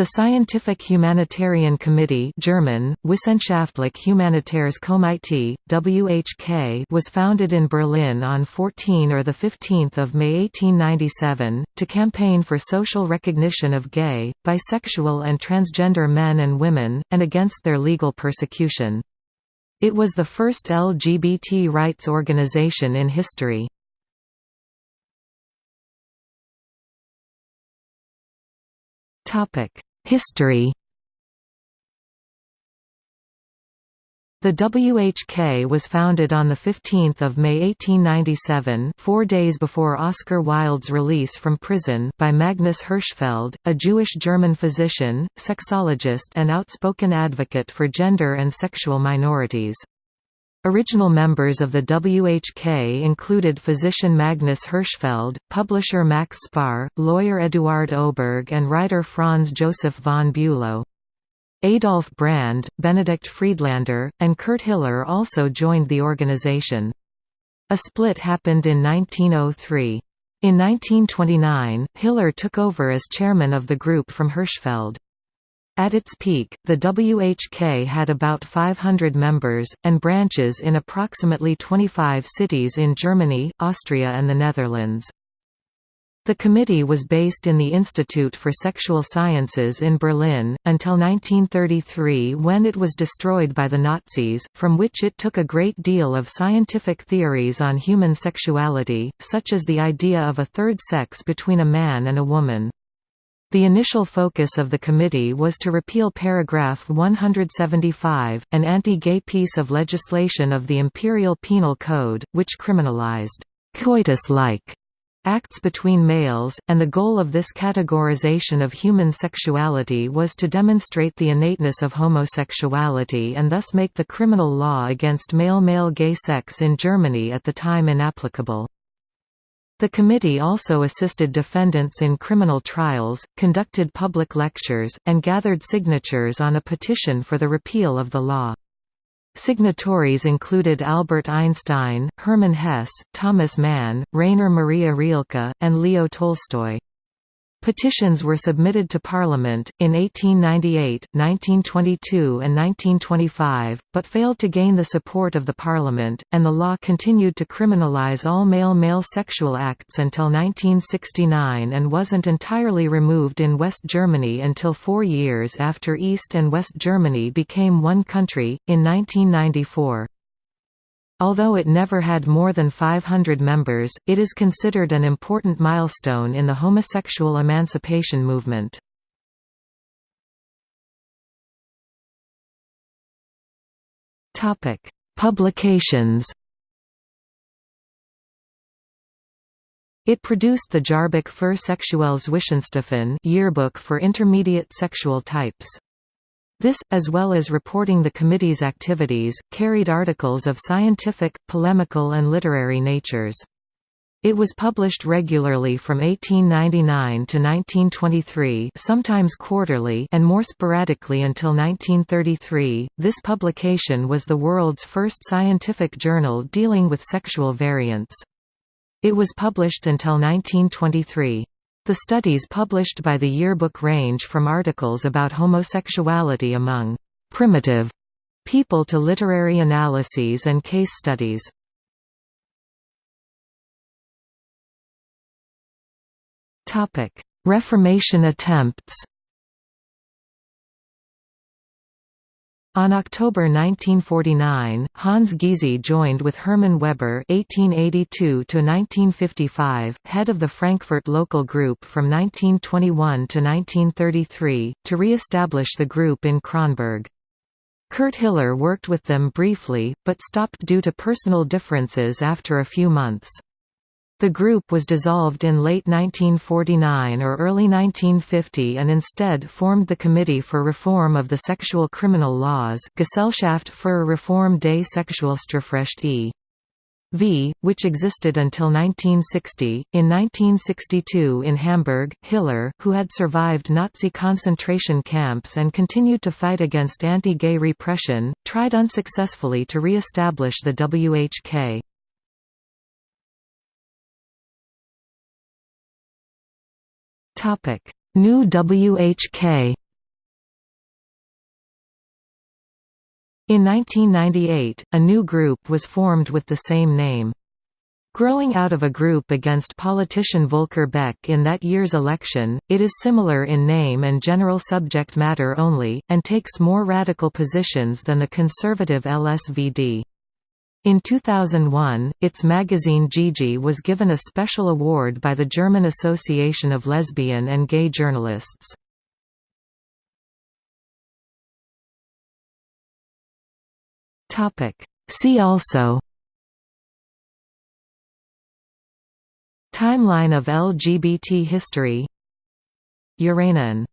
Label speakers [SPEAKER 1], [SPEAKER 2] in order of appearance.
[SPEAKER 1] The Scientific Humanitarian Committee German, Wissenschaftlich Humanitäres Komitee, WHK was founded in Berlin on 14 or 15 May 1897, to campaign for social recognition of gay, bisexual and transgender men and women, and against their legal persecution. It was the first LGBT rights organization in history. History The WHK was founded on 15 May 1897 four days before Oscar Wilde's release from prison by Magnus Hirschfeld, a Jewish-German physician, sexologist and outspoken advocate for gender and sexual minorities. Original members of the WHK included physician Magnus Hirschfeld, publisher Max Spohr, lawyer Eduard Oberg and writer Franz Joseph von Bülow. Adolf Brand, Benedikt Friedlander, and Kurt Hiller also joined the organization. A split happened in 1903. In 1929, Hiller took over as chairman of the group from Hirschfeld. At its peak, the WHK had about 500 members, and branches in approximately 25 cities in Germany, Austria and the Netherlands. The committee was based in the Institute for Sexual Sciences in Berlin, until 1933 when it was destroyed by the Nazis, from which it took a great deal of scientific theories on human sexuality, such as the idea of a third sex between a man and a woman. The initial focus of the committee was to repeal paragraph 175, an anti-gay piece of legislation of the Imperial Penal Code, which criminalized coitus-like acts between males, and the goal of this categorization of human sexuality was to demonstrate the innateness of homosexuality and thus make the criminal law against male-male gay sex in Germany at the time inapplicable. The committee also assisted defendants in criminal trials, conducted public lectures, and gathered signatures on a petition for the repeal of the law. Signatories included Albert Einstein, Hermann Hesse, Thomas Mann, Rainer Maria Rilke, and Leo Tolstoy. Petitions were submitted to Parliament, in 1898, 1922 and 1925, but failed to gain the support of the Parliament, and the law continued to criminalize all male-male sexual acts until 1969 and wasn't entirely removed in West Germany until four years after East and West Germany became one country, in 1994. Although it never had more than 500 members, it is considered an important milestone in the homosexual emancipation movement. Topic: Publications It produced the Jahrbuch für Sexuelles Wissenschaften yearbook for intermediate sexual types. This, as well as reporting the committee's activities, carried articles of scientific, polemical and literary natures. It was published regularly from 1899 to 1923, sometimes quarterly, and more sporadically until 1933. This publication was the world's first scientific journal dealing with sexual variants. It was published until 1923. The studies published by the yearbook range from articles about homosexuality among «primitive» people to literary analyses and case studies. Reformation attempts On October 1949, Hans Giese joined with Hermann Weber (1882–1955), head of the Frankfurt local group from 1921 to 1933, to re-establish the group in Kronberg. Kurt Hiller worked with them briefly, but stopped due to personal differences after a few months. The group was dissolved in late 1949 or early 1950 and instead formed the Committee for Reform of the Sexual Criminal Laws Gesellschaft für Reform des Sexualstrafrecht e.V., which existed until 1960. In 1962 in Hamburg, Hiller, who had survived Nazi concentration camps and continued to fight against anti-gay repression, tried unsuccessfully to re-establish the WHK. Topic: New WHK. In 1998, a new group was formed with the same name. Growing out of a group against politician Volker Beck in that year's election, it is similar in name and general subject matter only, and takes more radical positions than the conservative LSVD. In 2001, its magazine Gigi was given a special award by the German Association of Lesbian and Gay Journalists. See also Timeline of LGBT history Uranian